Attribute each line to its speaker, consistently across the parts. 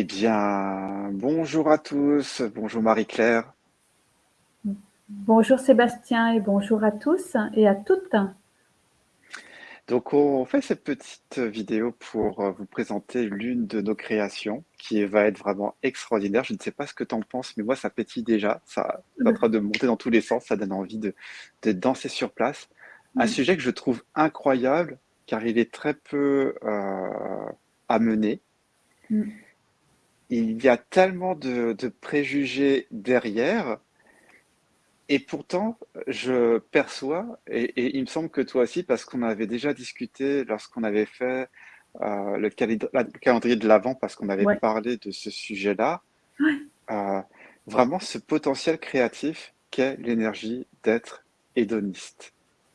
Speaker 1: Eh bien, bonjour à tous, bonjour Marie-Claire.
Speaker 2: Bonjour Sébastien et bonjour à tous et à toutes.
Speaker 1: Donc, on fait cette petite vidéo pour euh, vous présenter l'une de nos créations qui va être vraiment extraordinaire. Je ne sais pas ce que tu en penses, mais moi, ça pétille déjà. Ça est en train de monter dans tous les sens. Ça donne envie de, danser sur place. Un sujet que je trouve incroyable car il est très peu euh, amené. Mm. Il y a tellement de préjugés derrière et pourtant, je perçois, et, il me semble que toi aussi, parce qu'on avait déjà discuté lorsqu'on avait fait euh, le, calendrier de l'Avent, parce qu'on avait parlé de ce sujet-là, euh, vraiment ce potentiel créatif qu'est l'énergie d'être hédoniste.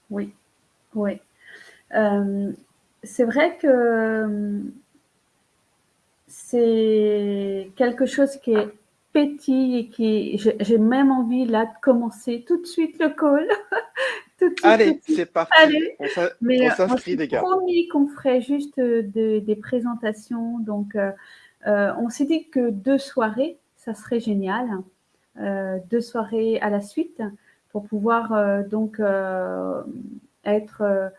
Speaker 2: Oui, oui. Euh, c'est vrai que c'est quelque chose qui est pétille et qui j'ai même envie là de commencer tout de suite le call.
Speaker 1: Allez, c'est parti. Allez. On s'inscrit, les gars.
Speaker 2: promis qu'on ferait juste euh, des présentations. Donc, euh, euh, on s'est dit que deux soirées, ça serait génial. deux soirées à la suite pour pouvoir donc être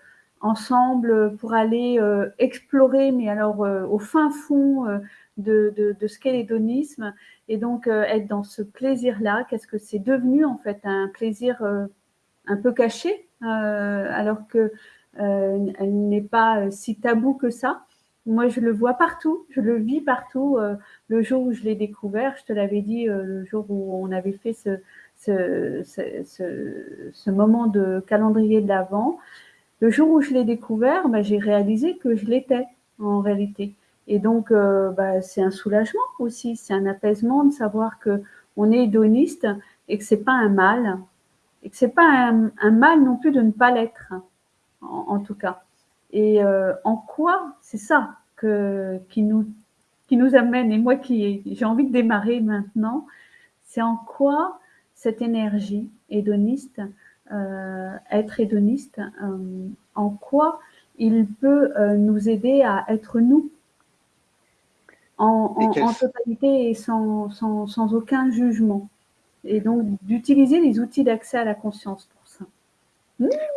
Speaker 2: ensemble pour aller explorer, mais alors au fin fond de, ce qu'est l'hédonisme et donc euh, être dans ce plaisir-là. Qu'est-ce que c'est devenu en fait un plaisir euh, un peu caché euh, alors que elle n'est pas si tabou que ça. Moi, je le vois partout, je le vis partout. le jour où je l'ai découvert, je te l'avais dit, le jour où on avait fait ce, ce, ce, ce moment de calendrier de l'Avent, le jour où je l'ai découvert, bah, j'ai réalisé que je l'étais en réalité. Et donc, euh, bah, c'est un soulagement aussi, c'est un apaisement de savoir que on est hédoniste et que c'est pas un mal, et que c'est pas un, mal non plus de ne pas l'être, en, tout cas. Et euh, en quoi c'est ça que, qui, nous, qui nous amène, et moi qui j'ai envie de démarrer maintenant, c'est en quoi cette énergie hédoniste, être hédoniste, en quoi il peut nous aider à être nous en, totalité et sans, sans, aucun jugement. Et donc d'utiliser les outils d'accès à la conscience pour ça.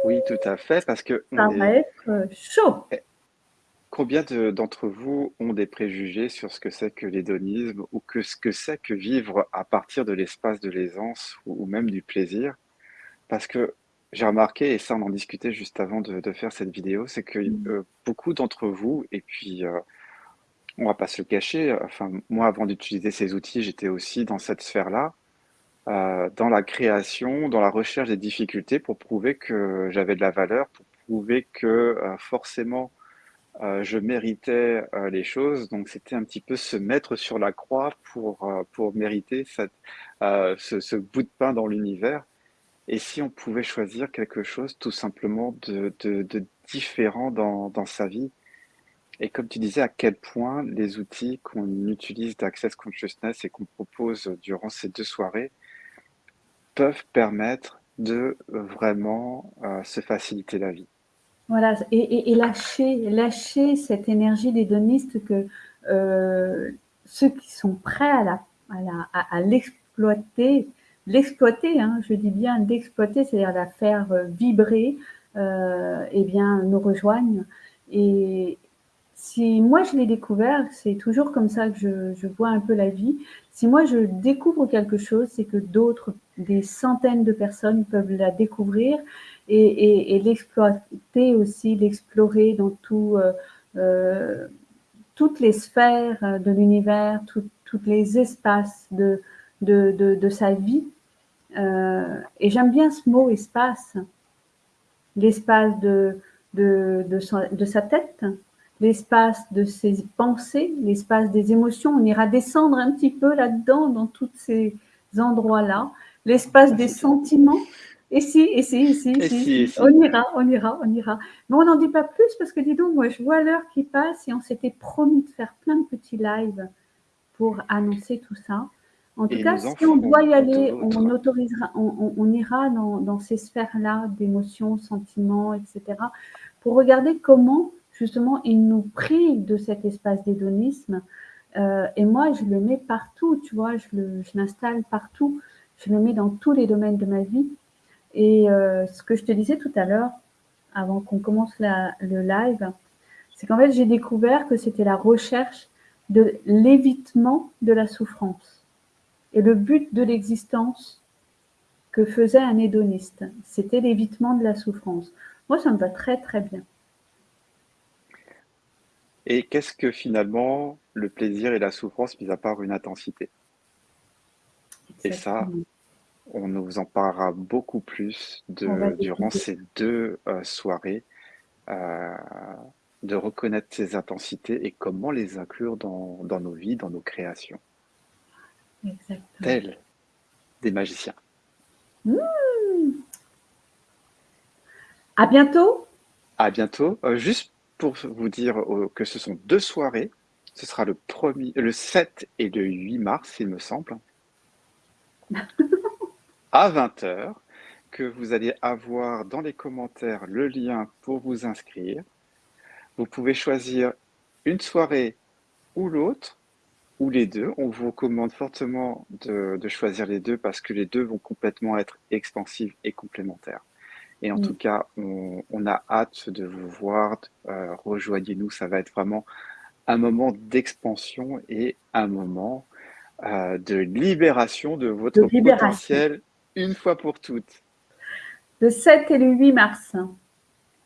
Speaker 1: Oui, tout à fait, parce que...
Speaker 2: Ça va être euh, chaud. Eh,
Speaker 1: combien d'entre vous ont des préjugés sur ce que c'est que l'hédonisme ou que ce que c'est que vivre à partir de l'espace de l'aisance ou, même du plaisir? Parce que j'ai remarqué, et ça on en discutait juste avant de, faire cette vidéo, c'est que mmh. euh, beaucoup d'entre vous, et puis euh, on va pas se le cacher. Enfin, moi, avant d'utiliser ces outils, j'étais aussi dans cette sphère-là, euh, dans la création, dans la recherche des difficultés pour prouver que j'avais de la valeur, pour prouver que euh, forcément euh, je méritais les choses. Donc, c'était un petit peu se mettre sur la croix pour, pour mériter cette, ce, bout de pain dans l'univers. Et si on pouvait choisir quelque chose tout simplement de, différent dans, sa vie, et comme tu disais, à quel point les outils qu'on utilise d'Access Consciousness et qu'on propose durant ces deux soirées peuvent permettre de vraiment euh, se faciliter la vie.
Speaker 2: Voilà, et, lâcher, lâcher cette énergie d'hédoniste que euh, ceux qui sont prêts à, l'exploiter, l'exploiter, hein, je dis bien d'exploiter, c'est-à-dire la faire euh, vibrer, eh bien, nous rejoignent. Et, si moi je l'ai découvert, c'est toujours comme ça que je, vois un peu la vie. Si moi je découvre quelque chose, c'est que d'autres, des centaines de personnes peuvent la découvrir et, l'exploiter aussi, l'explorer dans tout, euh, euh, toutes les sphères de l'univers, tous les espaces de, de, sa vie. Euh, et j'aime bien ce mot espace, l'espace de, de, sa tête, l'espace de ses pensées, l'espace des émotions. On ira descendre un petit peu là-dedans, dans tous ces endroits-là. L'espace des sentiments. Et si, et si, et si, et si, on ira, on ira, on ira. Mais on n'en dit pas plus parce que dis donc, moi, je vois l'heure qui passe et on s'était promis de faire plein de petits lives pour annoncer tout ça. En tout cas, si on doit y aller, on autorisera, on, ira dans, dans ces sphères-là d'émotions, sentiments, etc. pour regarder comment justement, il nous prive de cet espace d'hédonisme Euh, et moi, je le mets partout, tu vois, je l'installe partout. Je le mets dans tous les domaines de ma vie. Et euh, ce que je te disais tout à l'heure, avant qu'on commence le live, c'est qu'en fait, j'ai découvert que c'était la recherche de l'évitement de la souffrance. Et le but de l'existence que faisait un hédoniste, c'était l'évitement de la souffrance. Moi, ça me va très, très bien.
Speaker 1: Et qu'est-ce que finalement le plaisir et la souffrance, mis à part une intensité? Et ça, on nous en parlera beaucoup plus de, durant ces deux euh, soirées, euh, de reconnaître ces intensités et comment les inclure dans, nos vies, dans nos créations. Exactement. Tels des magiciens.
Speaker 2: Mmh. À bientôt.
Speaker 1: À bientôt. Euh, juste pour vous dire euh, que ce sont deux soirées. Ce sera le, premier, le 7 et le 8 mars, il me semble, à 20h, que vous allez avoir dans les commentaires le lien pour vous inscrire. Vous pouvez choisir une soirée ou l'autre, ou les deux. On vous recommande fortement de, de, choisir les deux parce que les deux vont complètement être expansifs et complémentaires. Et en mm. tout cas, on, a hâte de vous voir. Euh, rejoignez-nous, ça va être vraiment un moment d'expansion et un moment euh, de libération de votre potentiel une fois pour toutes.
Speaker 2: Le 7 et le 8 mars.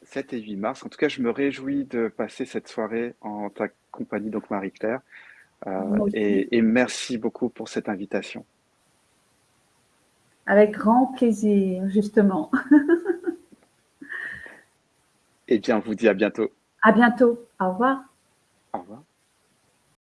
Speaker 1: 7 et 8 mars. En tout cas, je me réjouis de passer cette soirée en ta compagnie, donc Marie-Claire. Euh, et, et merci beaucoup pour cette invitation.
Speaker 2: Avec grand plaisir, justement.
Speaker 1: Eh bien, on vous dit à bientôt.
Speaker 2: À bientôt. Au revoir.
Speaker 1: Au revoir.